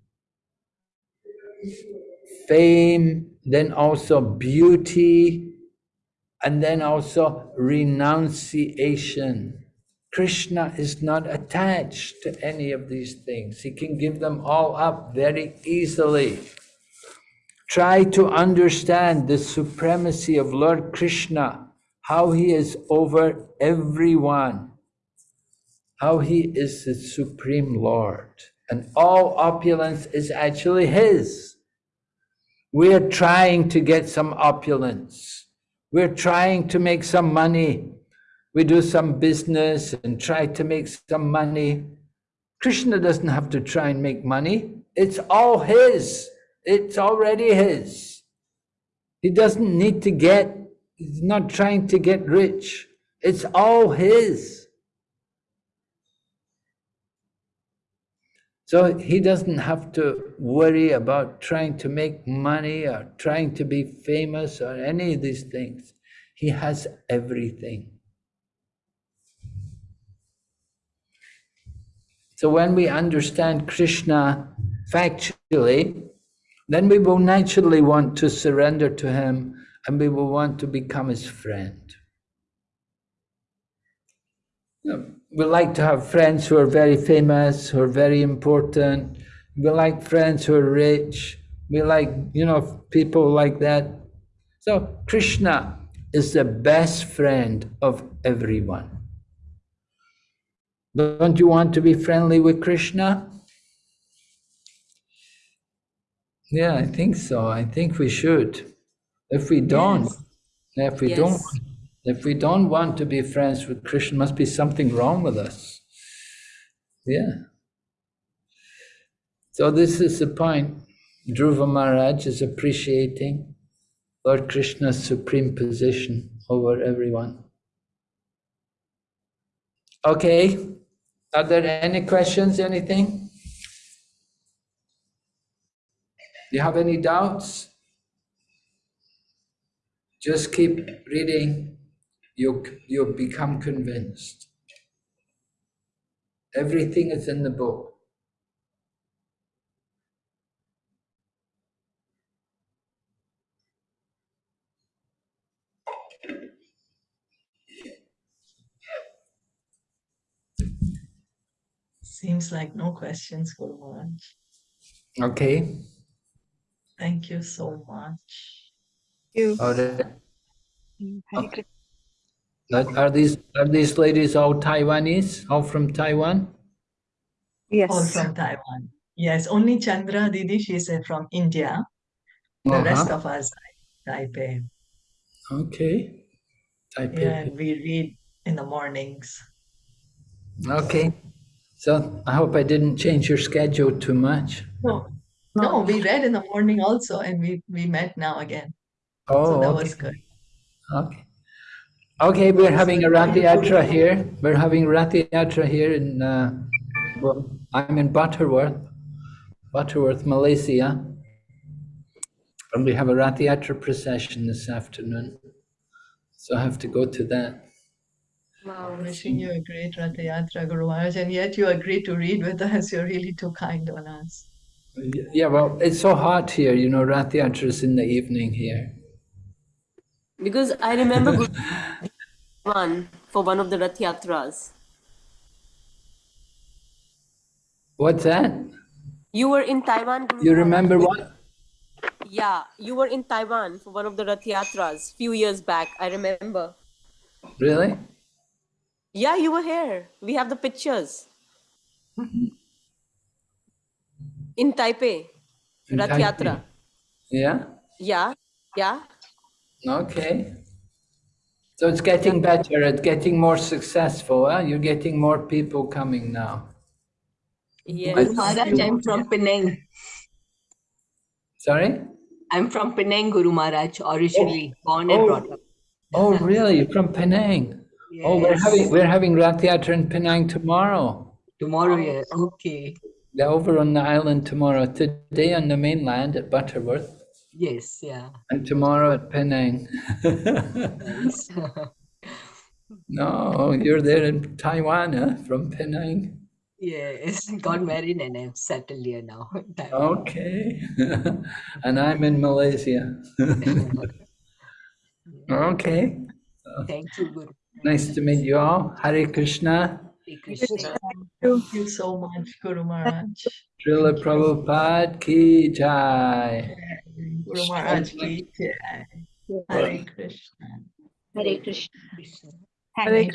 [SPEAKER 1] Fame, then also beauty, and then also renunciation. Krishna is not attached to any of these things. He can give them all up very easily. Try to understand the supremacy of Lord Krishna, how he is over everyone, how he is the Supreme Lord. And all opulence is actually his. We're trying to get some opulence. We're trying to make some money we do some business and try to make some money. Krishna doesn't have to try and make money. It's all his. It's already his. He doesn't need to get, he's not trying to get rich. It's all his. So he doesn't have to worry about trying to make money or trying to be famous or any of these things. He has everything. So when we understand Krishna factually, then we will naturally want to surrender to him and we will want to become his friend. We like to have friends who are very famous, who are very important. We like friends who are rich. We like, you know, people like that. So Krishna is the best friend of everyone. Don't you want to be friendly with Krishna? Yeah, I think so. I think we should. If we don't, yes. if we yes. don't, if we don't want to be friends with Krishna, must be something wrong with us. Yeah. So this is the point. Dhruva Maharaj is appreciating Lord Krishna's supreme position over everyone. Okay, are there any questions, anything? Do you have any doubts? Just keep reading, you'll, you'll become convinced. Everything is in the book.
[SPEAKER 2] Seems like no questions, Guru Maharaj.
[SPEAKER 1] Okay,
[SPEAKER 2] Thank you so much.
[SPEAKER 3] Thank You.
[SPEAKER 1] all right.
[SPEAKER 3] Mm, Hare
[SPEAKER 1] Are are these, are these ladies all Taiwanese, all from Taiwan?
[SPEAKER 3] Yes.
[SPEAKER 2] All from Taiwan. Yes, only Chandra Didi, she's uh, from India. The rest
[SPEAKER 1] Uh-huh.
[SPEAKER 2] of us, Taipei.
[SPEAKER 1] Okay. Taipei.
[SPEAKER 2] Yeah, and we read in the mornings.
[SPEAKER 1] Okay. So I hope I didn't change your schedule too much.
[SPEAKER 2] No, no, we read in the morning also, and we we met now again. So
[SPEAKER 1] Oh,
[SPEAKER 2] that
[SPEAKER 1] okay.
[SPEAKER 2] was good.
[SPEAKER 1] Okay. Okay, we're having a Rath Yatra here. We're having Rath Yatra here in, uh, well, I'm in Butterworth, Butterworth, Malaysia. And we have a Rath Yatra procession this afternoon. So I have to go to that.
[SPEAKER 2] Wow, wishing you a great Ratha Yatra, Guru Maharaj, and yet you agreed to read with us. [laughs] You're really too kind on us.
[SPEAKER 1] Yeah, well, it's so hot here, you know, Rath Yatra's in the evening here.
[SPEAKER 4] Because I remember going to [laughs] for one of the Rath Yatras.
[SPEAKER 1] What's that?
[SPEAKER 4] You were in Taiwan. Guru
[SPEAKER 1] You remember what?
[SPEAKER 4] Yeah, you were in Taiwan for one of the Rath Yatras few years back. I remember.
[SPEAKER 1] Really?
[SPEAKER 4] Yeah, you were here. We have the pictures. [laughs] In Taipei,
[SPEAKER 1] In
[SPEAKER 4] Rath Yatra.
[SPEAKER 1] Yeah?
[SPEAKER 4] Yeah, yeah.
[SPEAKER 1] Okay. So it's getting better, it's getting more successful, huh? You're getting more people coming now.
[SPEAKER 4] Yes.
[SPEAKER 5] Maharaj, I'm from Penang.
[SPEAKER 1] Sorry?
[SPEAKER 5] I'm from Penang, Guru Maharaj, originally oh. born and
[SPEAKER 1] Oh.
[SPEAKER 5] brought up.
[SPEAKER 1] Oh, really? You're from Penang? Oh, we're having, we're having Rath Yatra in Penang tomorrow.
[SPEAKER 5] Tomorrow, yeah. Okay.
[SPEAKER 1] They're over on the island tomorrow. Today on the mainland at Butterworth
[SPEAKER 5] Yes, yeah.
[SPEAKER 1] and tomorrow at Penang. [laughs] [laughs] No, you're there in Taiwan, huh? From Penang?
[SPEAKER 5] yes. [laughs] Got married and I'm settled here now. Taiwan.
[SPEAKER 1] Okay. And I'm in Malaysia. Okay.
[SPEAKER 5] Thank you, Guru.
[SPEAKER 1] Nice to meet you all. Hare Krishna.
[SPEAKER 5] Hare Krishna.
[SPEAKER 2] Thank you so much, Guru Maharaj.
[SPEAKER 1] Srila Prabhupada ki jai.
[SPEAKER 2] Guru Maharaj ki jai. Hare Krishna.
[SPEAKER 3] Hare Krishna.
[SPEAKER 5] Krishna.
[SPEAKER 3] Thank
[SPEAKER 2] Thank
[SPEAKER 3] you.
[SPEAKER 2] you.